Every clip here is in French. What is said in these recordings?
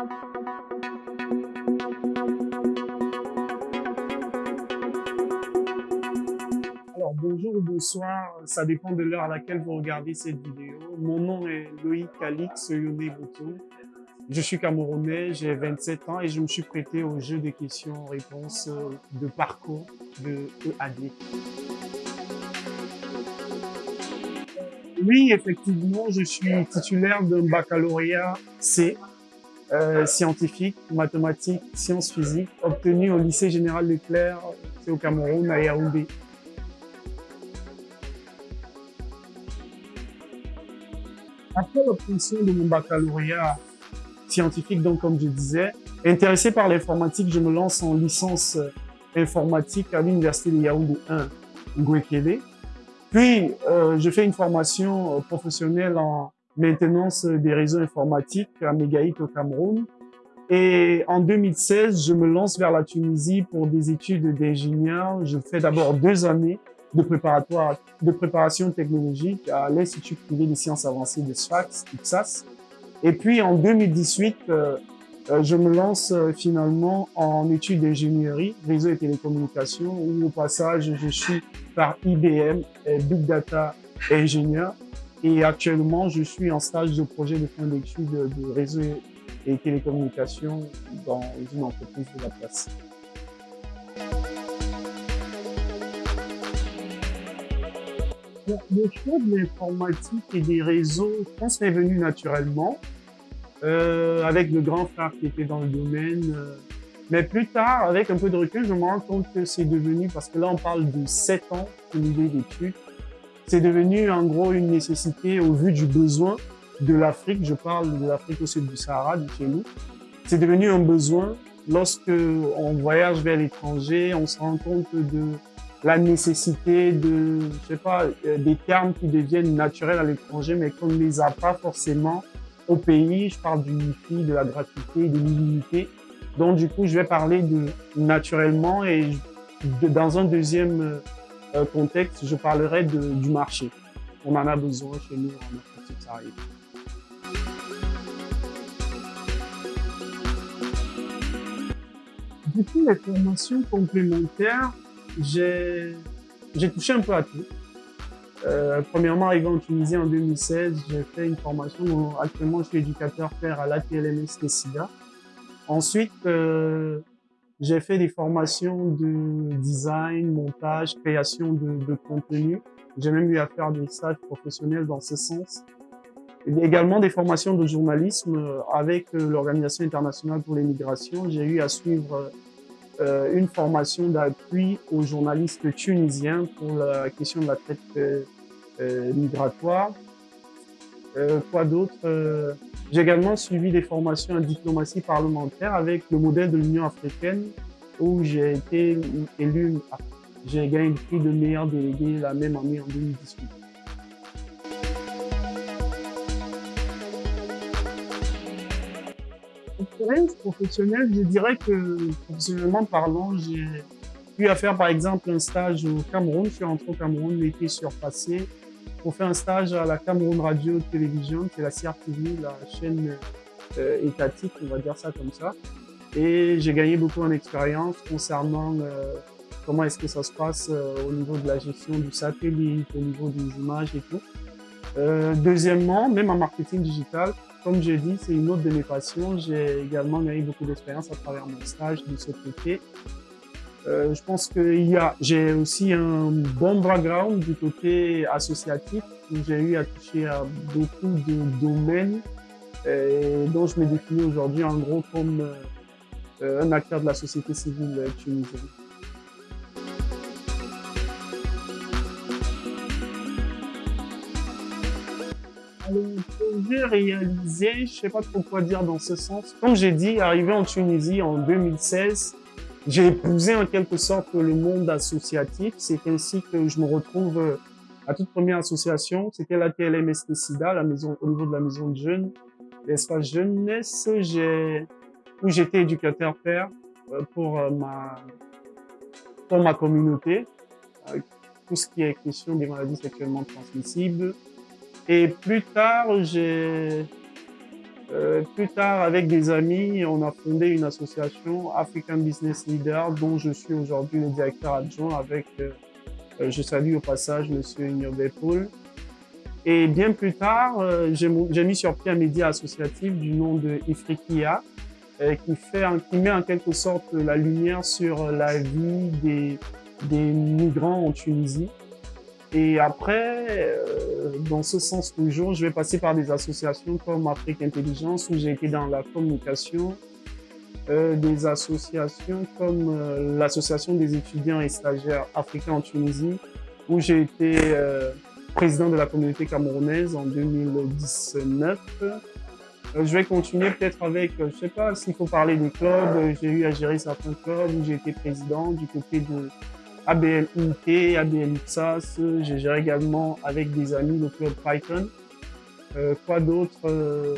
Alors bonjour ou bonsoir, ça dépend de l'heure à laquelle vous regardez cette vidéo. Mon nom est Loïc Alix Yone Boutou. Je suis camerounais, j'ai 27 ans et je me suis prêté au jeu de questions-réponses de parcours de EAD. Oui, effectivement, je suis titulaire d'un baccalauréat C, euh, scientifique, mathématiques, sciences physiques, obtenu au lycée général Leclerc, c'est au Cameroun, à Yaoundé. Après l'obtention de mon baccalauréat scientifique, donc comme je disais, intéressé par l'informatique, je me lance en licence informatique à l'université de Yaoundé 1, Ngwekele. Puis, euh, je fais une formation professionnelle en maintenance des réseaux informatiques à Megaït au Cameroun. Et en 2016, je me lance vers la Tunisie pour des études d'ingénieur. Je fais d'abord deux années de préparatoire, de préparation technologique à l'Institut privé des sciences avancées de Sfax, IPSAS. Et puis en 2018, euh, euh, je me lance euh, finalement en études d'ingénierie, réseau et télécommunications, où au passage, je suis par IBM, Big Data ingénieur. Et actuellement, je suis en stage de projet de fin d'études de réseau et télécommunications dans une entreprise de la place. Le choix de l'informatique et des réseaux, je pense, est venu naturellement, euh, avec le grand frère qui était dans le domaine. Euh. mais plus tard, avec un peu de recul, je me rends compte que c'est devenu, parce que là on parle de 7 ans une idée d'études, c'est devenu en gros une nécessité au vu du besoin de l'Afrique. Je parle de l'Afrique au sud du Sahara, de chez nous. C'est devenu un besoin lorsque on voyage vers l'étranger, on se rend compte de la nécessité de, je sais pas, euh, des termes qui deviennent naturels à l'étranger, mais qu'on ne les a pas forcément au pays. Je parle du wifi, de la gratuité, de l'illimité. Donc, du coup, je vais parler de naturellement et dans un deuxième euh, contexte, je parlerai du marché. On en a besoin chez nous en Afrique coup, les formations complémentaires, j'ai touché un peu à tout. Euh, premièrement, arrivé en Tunisie en 2016, j'ai fait une formation. actuellement, je suis éducateur père à l'ATLMS SIDA. Ensuite, euh, j'ai fait des formations de design, montage, création de, contenu. J'ai même eu à faire des stages professionnels dans ce sens. Également des formations de journalisme avec euh, l'Organisation internationale pour les migrations. J'ai eu à suivre euh, une formation d'appui aux journalistes tunisiens pour la question de la traite euh migratoire. Euh, quoi d'autre euh, J'ai également suivi des formations en diplomatie parlementaire avec le modèle de l'Union africaine où j'ai été élu, j'ai gagné le prix de meilleur délégué la même année en 2018. expérience professionnelle, je dirais que professionnellement parlant, j'ai eu à faire par exemple un stage au Cameroun. Je suis rentré au Cameroun l'été surpassé pour faire un stage à la Cameroun Radio Télévision, qui est la CRTV, la chaîne euh, étatique, on va dire ça comme ça. Et j'ai gagné beaucoup en expérience concernant euh, comment est-ce que ça se passe euh, au niveau de la gestion du satellite, au niveau des images et tout. Deuxièmement, même en marketing digital, comme je dis, c'est une autre de mes passions. J'ai également gagné beaucoup d'expérience à travers mon stage de ce côté. Euh, je pense que j'ai aussi un bon background du côté associatif où j'ai eu à toucher à beaucoup de domaines et dont je me définis aujourd'hui en gros comme euh, un acteur de la société civile tunisienne. le projet réalisé, je sais pas trop quoi dire dans ce sens. Comme j'ai dit, arrivé en Tunisie en 2016, j'ai épousé en quelque sorte le monde associatif. C'est ainsi que je me retrouve à toute première association. C'était la TLMST SIDA, la maison, au niveau de la maison de jeunes, l'espace jeunesse, où j'étais éducateur père euh, pour euh, ma, pour ma communauté. Euh, tout ce qui est question des maladies sexuellement transmissibles, et plus tard, j'ai Euh, plus tard, avec des amis, on a fondé une association African Business Leader dont je suis aujourd'hui le directeur adjoint avec, euh, euh, je salue au passage Monsieur Ignobe Paul. Et bien plus tard, j'ai mis sur pied un média associatif du nom de Ifriqiya qui, fait, qui met en quelque sorte la lumière sur la vie des, des migrants en Tunisie. Et après, euh, dans ce sens toujours, je vais passer par des associations comme Afrique Intelligence, où j'ai été dans la communication, euh, des associations comme euh, l'Association des étudiants et stagiaires africains en Tunisie, où j'ai été euh, président de la communauté camerounaise en 2019. je vais continuer peut-être avec, je sais pas s'il faut parler des clubs, j'ai eu à gérer certains clubs où j'ai été président du côté de ABL UT, ABL UTSAS, je gère également avec des amis le club Python. Euh, quoi d'autre euh,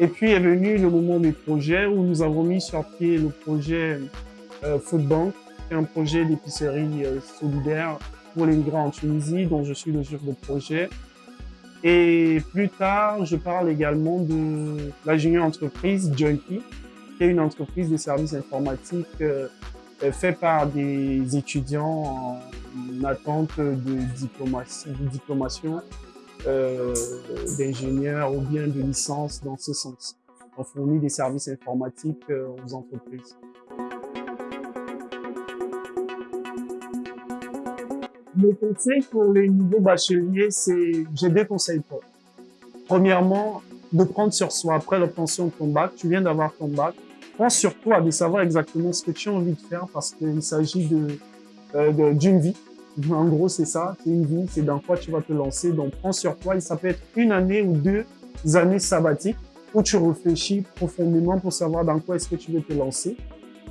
Et puis est venu le moment des projets où nous avons mis sur pied le projet euh, Foodbank, qui est un projet d'épicerie euh, solidaire pour les migrants en Tunisie, dont je suis le chef de projet. Et plus tard, je parle également de la junior entreprise Junkie, qui est une entreprise de services informatiques euh, fait par des étudiants en attente de diplomation, euh, d'ingénieurs ou bien de licence dans ce sens. On fournit des services informatiques euh, aux entreprises. Le conseil pour les nouveaux bacheliers, c'est, j'ai deux conseils pour Premièrement, de prendre sur soi après l'obtention de ton bac. Tu viens d'avoir ton bac prends sur toi de savoir exactement ce que tu as envie de faire parce qu'il s'agit de euh, d'une vie. En gros, c'est ça, c'est une vie, c'est dans quoi tu vas te lancer. Donc, prends sur toi et ça peut être une année ou deux années sabbatiques où tu réfléchis profondément pour savoir dans quoi est-ce que tu veux te lancer.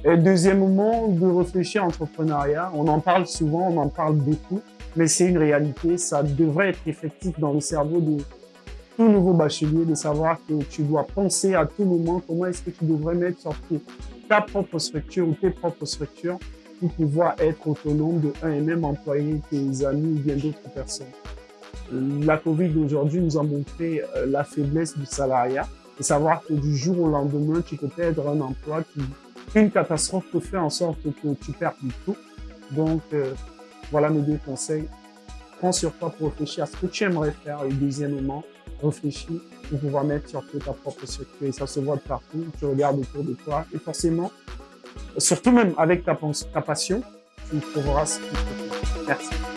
Et deuxièmement, de réfléchir à l'entrepreneuriat. On en parle souvent, on en parle beaucoup, mais c'est une réalité. Ça devrait être effectif dans le cerveau de tout nouveau bachelier de savoir que tu dois penser à tout moment comment est-ce que tu devrais mettre sur pied ta propre structure ou tes propres structures pour pouvoir être autonome de un et même employer tes amis ou bien d'autres personnes. La Covid d'aujourd'hui nous a montré euh, la faiblesse du salariat et savoir que du jour au lendemain, tu peux perdre un emploi qui, une catastrophe peut faire en sorte que tu perds tout. Donc, euh, voilà mes deux conseils. Prends sur toi pour réfléchir à ce que tu aimerais faire et deuxièmement, réfléchis pour pouvoir mettre sur pied ta propre. Et ça se voit de partout. Tu regardes autour de toi et forcément, surtout même avec ta, ta passion, tu trouveras ce qu'il faut. Merci.